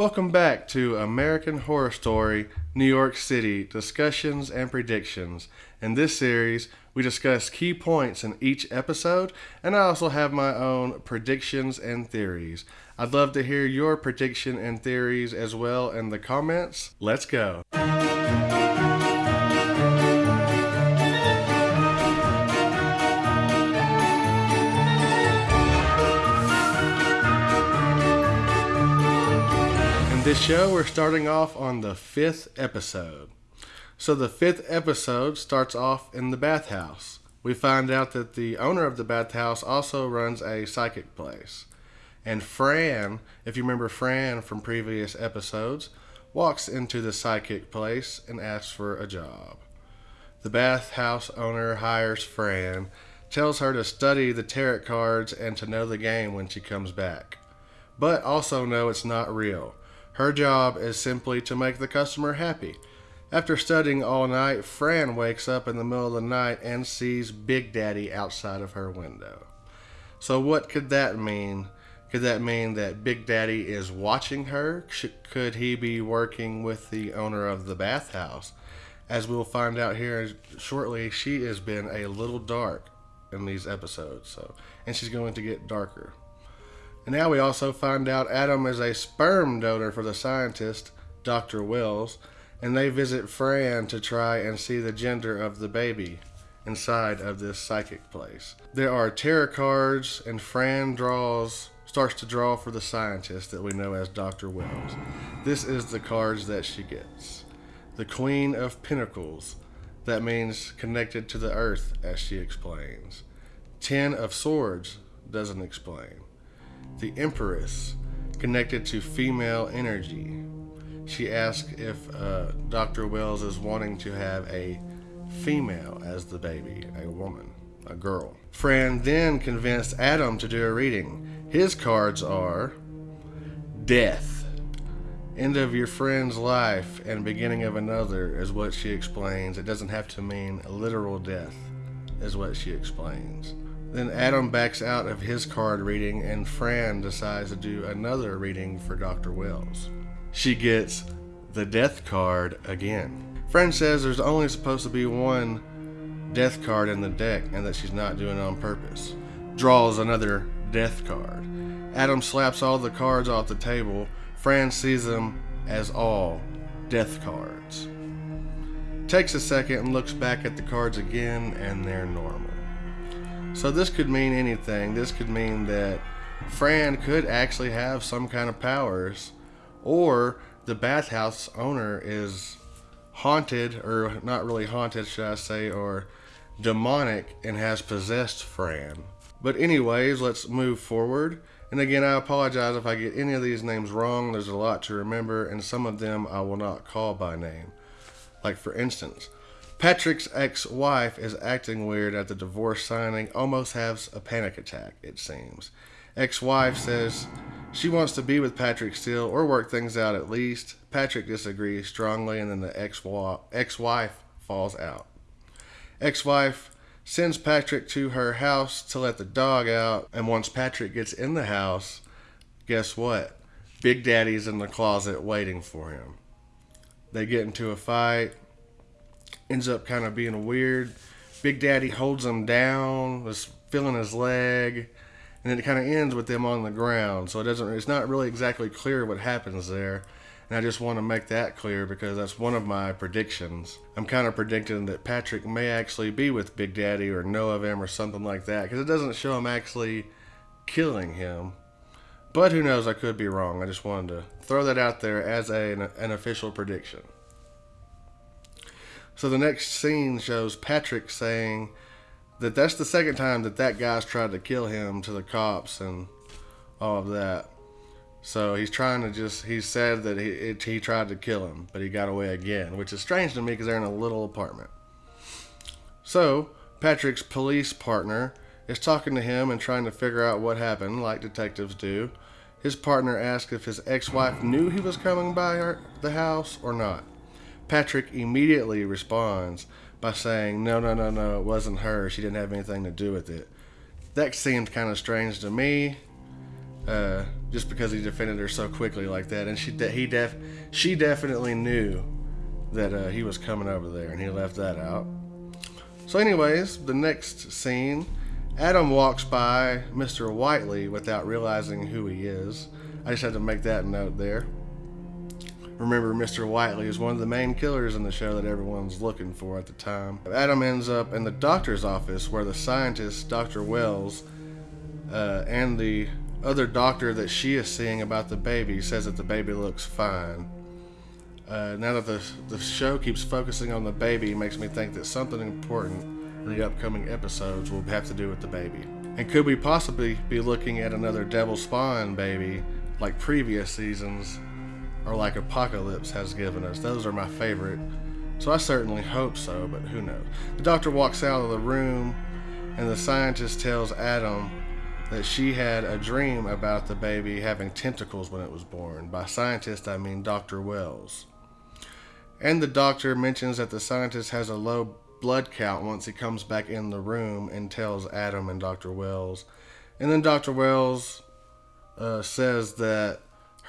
Welcome back to American Horror Story New York City Discussions and Predictions. In this series, we discuss key points in each episode, and I also have my own predictions and theories. I'd love to hear your prediction and theories as well in the comments. Let's go. This show, we're starting off on the fifth episode. So, the fifth episode starts off in the bathhouse. We find out that the owner of the bathhouse also runs a psychic place. And Fran, if you remember Fran from previous episodes, walks into the psychic place and asks for a job. The bathhouse owner hires Fran, tells her to study the tarot cards and to know the game when she comes back. But also know it's not real. Her job is simply to make the customer happy. After studying all night, Fran wakes up in the middle of the night and sees Big Daddy outside of her window. So, what could that mean? Could that mean that Big Daddy is watching her? Could he be working with the owner of the bathhouse? As we'll find out here shortly, she has been a little dark in these episodes, so and she's going to get darker. And now we also find out Adam is a sperm donor for the scientist, Dr. Wells, and they visit Fran to try and see the gender of the baby inside of this psychic place. There are tarot cards, and Fran draws starts to draw for the scientist that we know as Dr. Wells. This is the cards that she gets. The Queen of Pentacles, that means connected to the earth, as she explains. Ten of Swords doesn't explain the Empress, connected to female energy. She asks if uh, Dr. Wells is wanting to have a female as the baby, a woman, a girl. Fran then convinced Adam to do a reading. His cards are death, end of your friend's life, and beginning of another, is what she explains. It doesn't have to mean literal death, is what she explains. Then Adam backs out of his card reading, and Fran decides to do another reading for Dr. Wells. She gets the death card again. Fran says there's only supposed to be one death card in the deck and that she's not doing it on purpose. Draws another death card. Adam slaps all the cards off the table. Fran sees them as all death cards. Takes a second and looks back at the cards again, and they're normal. So this could mean anything. This could mean that Fran could actually have some kind of powers, or the bathhouse owner is haunted, or not really haunted, should I say, or demonic and has possessed Fran. But, anyways, let's move forward. And again, I apologize if I get any of these names wrong. There's a lot to remember, and some of them I will not call by name. Like, for instance, Patrick's ex wife is acting weird at the divorce signing, almost has a panic attack, it seems. Ex wife says she wants to be with Patrick still or work things out at least. Patrick disagrees strongly, and then the ex wife falls out. Ex wife sends Patrick to her house to let the dog out, and once Patrick gets in the house, guess what? Big Daddy's in the closet waiting for him. They get into a fight ends up kind of being a weird. Big Daddy holds him down, was feeling his leg, and then it kind of ends with them on the ground. So it doesn't. It's not really exactly clear what happens there. And I just want to make that clear because that's one of my predictions. I'm kind of predicting that Patrick may actually be with Big Daddy or know of him or something like that because it doesn't show him actually killing him. But who knows? I could be wrong. I just wanted to throw that out there as a, an, an official prediction. So the next scene shows Patrick saying that that's the second time that that guy's tried to kill him to the cops and all of that. So he's trying to just, he said that he, it, he tried to kill him, but he got away again, which is strange to me because they're in a little apartment. So Patrick's police partner is talking to him and trying to figure out what happened, like detectives do. His partner asks if his ex wife knew he was coming by her, the house or not. Patrick immediately responds by saying, No, no, no, no, it wasn't her. She didn't have anything to do with it. That seemed kind of strange to me. uh, just because he defended her so quickly like that. And she de- he def she definitely knew that uh, he was coming over there, and he left that out. So, anyways, the next scene, Adam walks by Mr. Whiteley without realizing who he is. I just had to make that note there. Remember, Mr. Whiteley is one of the main killers in the show that everyone's looking for at the time. Adam ends up in the doctor's office where the scientist, Dr. Wells, uh, and the other doctor that she is seeing about the baby says that the baby looks fine. Uh, now that the, the show keeps focusing on the baby, makes me think that something important in the upcoming episodes will have to do with the baby. And could we possibly be looking at another Devil Spawn baby like previous seasons or like Apocalypse has given us. Those are my favorite. So I certainly hope so, but who knows. The doctor walks out of the room, and the scientist tells Adam that she had a dream about the baby having tentacles when it was born. By scientist, I mean Dr. Wells. And the doctor mentions that the scientist has a low blood count once he comes back in the room and tells Adam and Dr. Wells. And then Dr. Wells uh, says that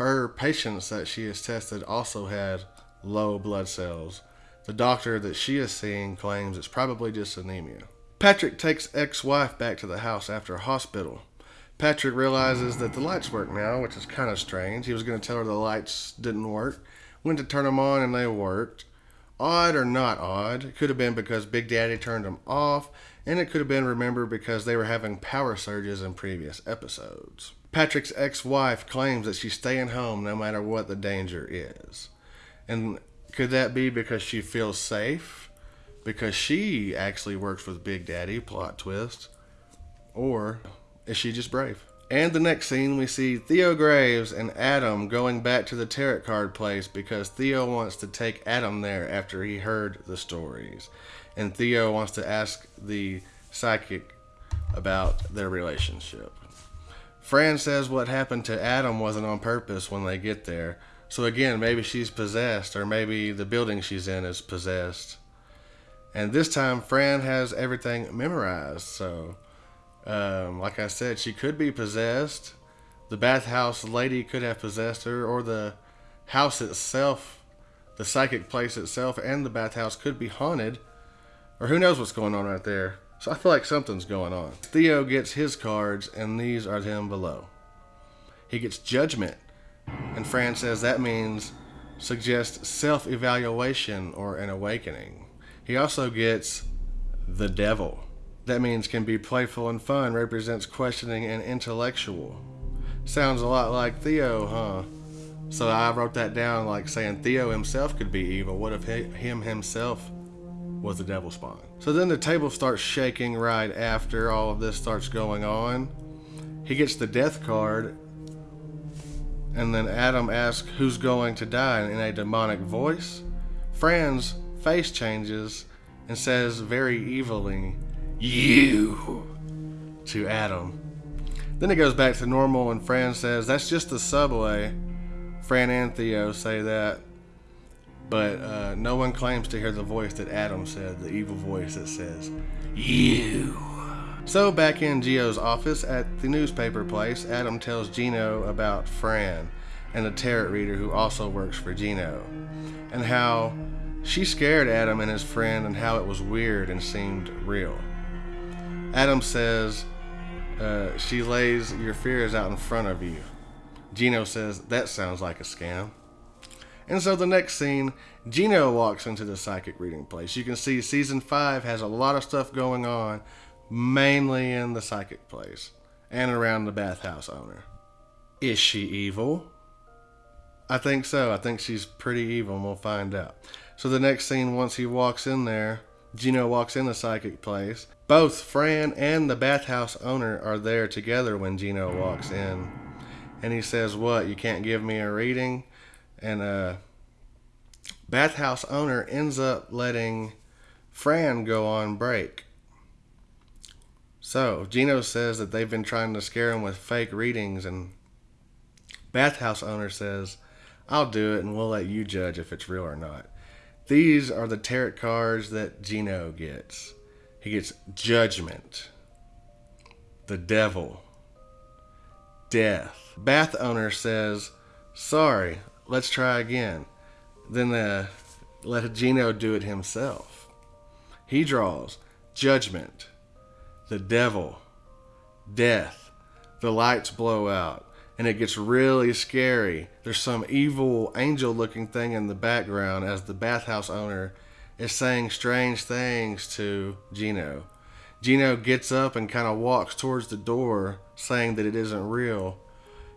her patients that she has tested also had low blood cells. The doctor that she is seeing claims it's probably just anemia. Patrick takes ex wife back to the house after hospital. Patrick realizes that the lights work now, which is kind of strange. He was going to tell her the lights didn't work. Went to turn them on and they worked. Odd or not odd, it could have been because Big Daddy turned them off, and it could have been, remembered because they were having power surges in previous episodes. Patrick's ex wife claims that she's staying home no matter what the danger is. And could that be because she feels safe? Because she actually works with Big Daddy, plot twist? Or is she just brave? And the next scene, we see Theo Graves and Adam going back to the tarot card place because Theo wants to take Adam there after he heard the stories. And Theo wants to ask the psychic about their relationship. Fran says what happened to Adam wasn't on purpose when they get there. So again, maybe she's possessed, or maybe the building she's in is possessed. And this time, Fran has everything memorized. So, um, like I said, she could be possessed. The bathhouse lady could have possessed her, or the house itself, the psychic place itself, and the bathhouse could be haunted. Or who knows what's going on right there. So I feel like something's going on. Theo gets his cards, and these are them below. He gets judgment, and Fran says that means suggest self evaluation or an awakening. He also gets the devil. That means can be playful and fun, represents questioning and intellectual. Sounds a lot like Theo, huh? So I wrote that down like saying Theo himself could be evil. What if he, him himself was the devil spawn. So then the table starts shaking right after all of this starts going on. He gets the death card, and then Adam asks who's going to die in a demonic voice. Fran's face changes and says very evilly, You, to Adam. Then it goes back to normal, and Fran says, That's just the subway. Fran and Theo say that but uh, no one claims to hear the voice that Adam said, the evil voice that says, You. So, back in Gio's office at the newspaper place, Adam tells Gino about Fran and the tarot reader who also works for Gino, and how she scared Adam and his friend and how it was weird and seemed real. Adam says, uh, She lays your fears out in front of you. Gino says, That sounds like a scam. And so the next scene, Gino walks into the psychic reading place. You can see season five has a lot of stuff going on, mainly in the psychic place and around the bathhouse owner. Is she evil? I think so. I think she's pretty evil, and we'll find out. So the next scene, once he walks in there, Gino walks in the psychic place. Both Fran and the bathhouse owner are there together when Gino walks in. And he says, What? You can't give me a reading? And uh, bathhouse owner ends up letting Fran go on break. So Gino says that they've been trying to scare him with fake readings, and bathhouse owner says, "I'll do it, and we'll let you judge if it's real or not." These are the tarot cards that Gino gets. He gets Judgment, the Devil, death. Bath owner says, Sorry, let's try again. Then uh, let Gino do it himself. He draws judgment, the devil, death. The lights blow out and it gets really scary. There's some evil angel looking thing in the background as the bathhouse owner is saying strange things to Gino. Gino gets up and kind of walks towards the door, saying that it isn't real.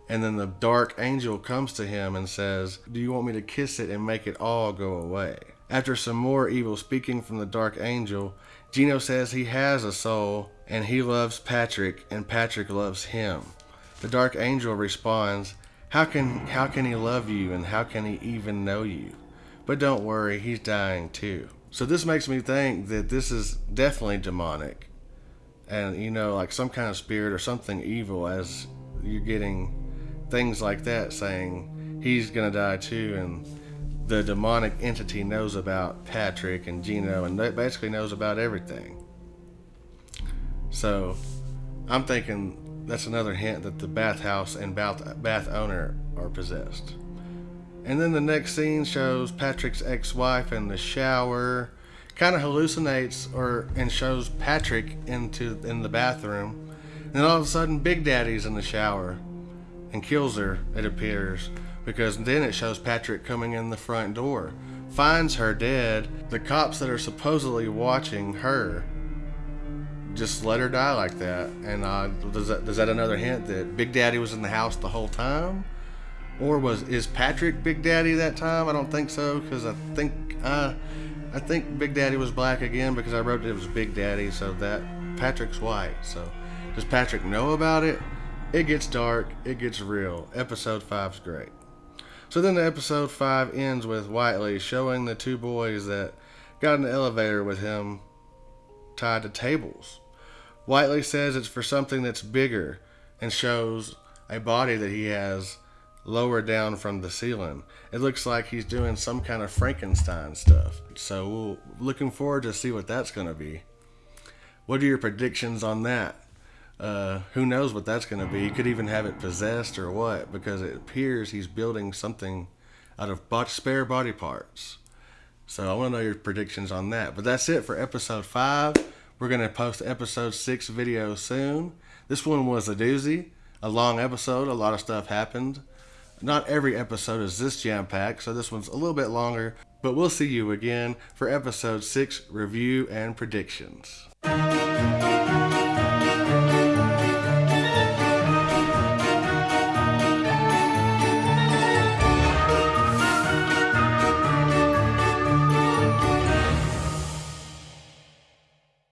And then the dark angel comes to him and says, Do you want me to kiss it and make it all go away? After some more evil speaking from the dark angel, Gino says he has a soul and he loves Patrick and Patrick loves him. The dark angel responds, how can, how can he love you and how can he even know you? But don't worry, he's dying too. So this makes me think that this is definitely demonic. And, you know, like some kind of spirit or something evil as you're getting things like that saying he's to die too. And the demonic entity knows about Patrick and Gino and basically knows about everything. So I'm thinking that's another hint that the bathhouse and bath, bath owner are possessed. And then the next scene shows Patrick's ex-wife in the shower, kind of hallucinates or and shows Patrick into in the bathroom. And then all of a sudden, Big Daddy's in the shower and kills her. It appears because then it shows Patrick coming in the front door, finds her dead. The cops that are supposedly watching her just let her die like that. And uh, does that does that another hint that Big Daddy was in the house the whole time, or was is Patrick Big Daddy that time? I don't think so because I think uh, I think Big Daddy was black again because I wrote it was Big Daddy, so that Patrick's white. So does Patrick know about it? It gets dark. It gets real. Episode five's great. So then the episode five ends with Whiteley showing the two boys that got in the elevator with him tied to tables Whiteley says it's for something that's bigger and shows a body that he has lower down from the ceiling. It looks like he's doing some kind of Frankenstein stuff. So we'll, looking forward to see what that's going to be. What are your predictions on that? Uh, who knows what that's going to be? He could even have it possessed or what, because it appears he's building something out of bot- spare body parts. So I want to know your predictions on that. But that's it for episode five. We're going to post episode six video soon. This one was a doozy, a long episode. A lot of stuff happened. Not every episode is this jam packed, so this one's a little bit longer. But we'll see you again for episode six review and predictions.